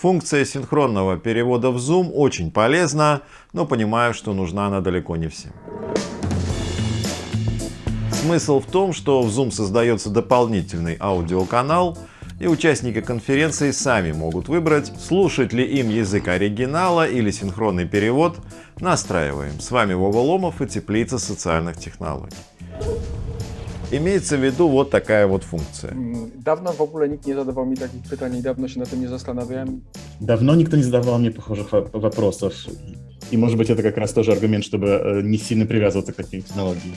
Функция синхронного перевода в Zoom очень полезна, но понимаю, что нужна она далеко не всем. Смысл в том, что в Zoom создается дополнительный аудиоканал, и участники конференции сами могут выбрать, слушать ли им язык оригинала или синхронный перевод. Настраиваем. С вами Вова Ломов и Теплица социальных технологий. Имеется в виду вот такая вот функция. Dawno w ogóle nikt nie zadawał mi takich pytań i dawno się na tym nie zastanawiałem. Давно никто не задавал мне похожих во- вопросов. И может быть это как раз тоже аргумент, чтобы э, не сильно привязываться к таким технологиям.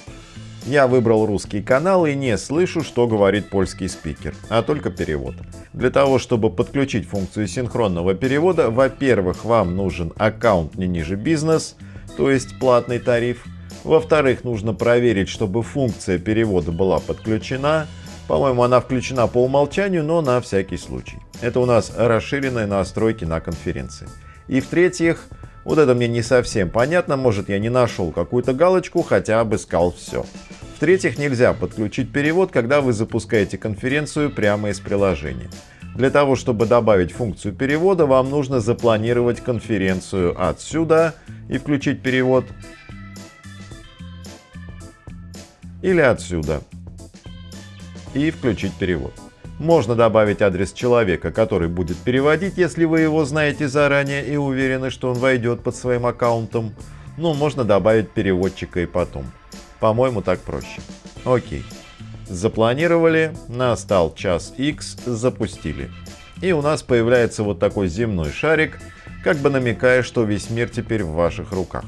Я выбрал русский канал и не слышу, что говорит польский спикер, а только перевод. Для того, чтобы подключить функцию синхронного перевода, во-первых, вам нужен аккаунт не ниже бизнес, то есть платный тариф. Во-вторых, нужно проверить, чтобы функция перевода была подключена. По-моему, она включена по умолчанию, но на всякий случай. Это у нас расширенные настройки на конференции. И в-третьих, вот это мне не совсем понятно, может я не нашел какую-то галочку, хотя обыскал все. В-третьих, нельзя подключить перевод, когда вы запускаете конференцию прямо из приложения. Для того, чтобы добавить функцию перевода, вам нужно запланировать конференцию отсюда и включить перевод. Или отсюда и включить перевод. Можно добавить адрес человека, который будет переводить, если вы его знаете заранее и уверены, что он войдет под своим аккаунтом. Ну, можно добавить переводчика и потом. По-моему, так проще. Окей. Запланировали, настал час X, запустили. И у нас появляется вот такой земной шарик, как бы намекая, что весь мир теперь в ваших руках.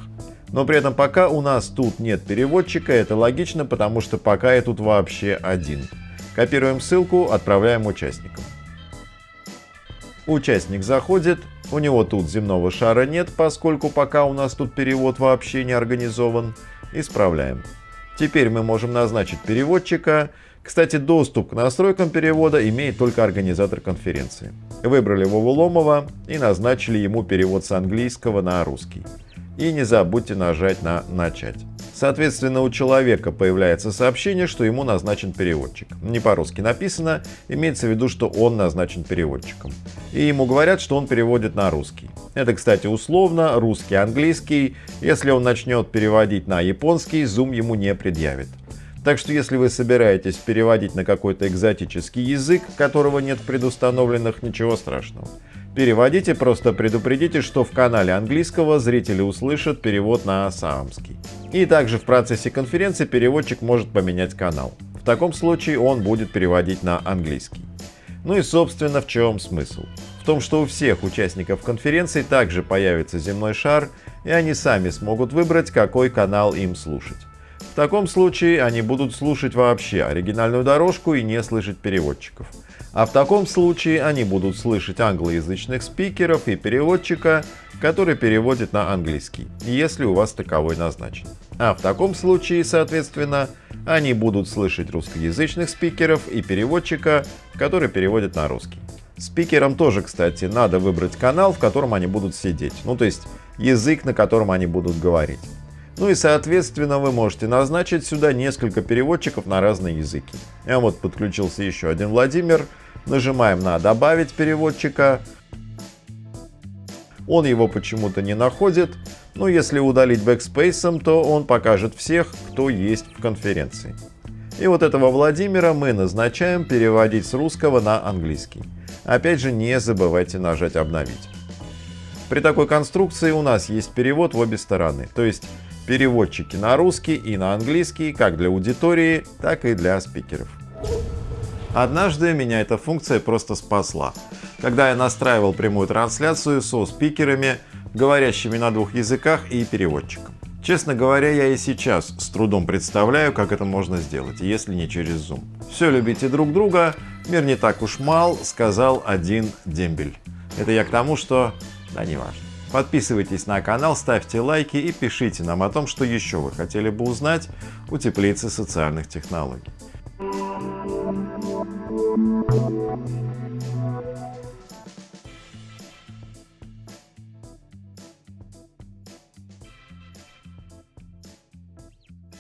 Но при этом пока у нас тут нет переводчика, это логично, потому что пока я тут вообще один. Копируем ссылку, отправляем участникам. Участник заходит, у него тут земного шара нет, поскольку пока у нас тут перевод вообще не организован. Исправляем. Теперь мы можем назначить переводчика. Кстати, доступ к настройкам перевода имеет только организатор конференции. Выбрали Вову Ломова и назначили ему перевод с английского на русский. И не забудьте нажать на «Начать». Соответственно, у человека появляется сообщение, что ему назначен переводчик. Не по-русски написано, имеется в виду, что он назначен переводчиком. И ему говорят, что он переводит на русский. Это, кстати, условно, русский-английский. Если он начнет переводить на японский, Zoom ему не предъявит. Так что если вы собираетесь переводить на какой-то экзотический язык, которого нет предустановленных, ничего страшного. Переводите, просто предупредите, что в канале английского зрители услышат перевод на саамский. И также в процессе конференции переводчик может поменять канал. В таком случае он будет переводить на английский. Ну и собственно в чем смысл? В том, что у всех участников конференции также появится земной шар, и они сами смогут выбрать, какой канал им слушать. В таком случае они будут слушать вообще оригинальную дорожку и не слышать переводчиков. А в таком случае они будут слышать англоязычных спикеров и переводчика, который переводит на английский, если у вас таковой назначен. А в таком случае, соответственно, они будут слышать русскоязычных спикеров и переводчика, который переводит на русский. Спикерам тоже, кстати, надо выбрать канал, в котором они будут сидеть, ну то есть язык, на котором они будут говорить. Ну и соответственно вы можете назначить сюда несколько переводчиков на разные языки. А вот подключился еще один Владимир. Нажимаем на «Добавить переводчика». Он его почему-то не находит. Но если удалить бэкспейсом, то он покажет всех, кто есть в конференции. И вот этого Владимира мы назначаем переводить с русского на английский. Опять же, не забывайте нажать «Обновить». При такой конструкции у нас есть перевод в обе стороны. То есть переводчики на русский и на английский как для аудитории, так и для спикеров. Однажды меня эта функция просто спасла, когда я настраивал прямую трансляцию со спикерами, говорящими на двух языках и переводчиком. Честно говоря, я и сейчас с трудом представляю, как это можно сделать, если не через Zoom. Все любите друг друга, мир не так уж мал, сказал один дембель. Это я к тому, что... да не важно. Подписывайтесь на канал, ставьте лайки и пишите нам о том, что еще вы хотели бы узнать у теплицы социальных технологий.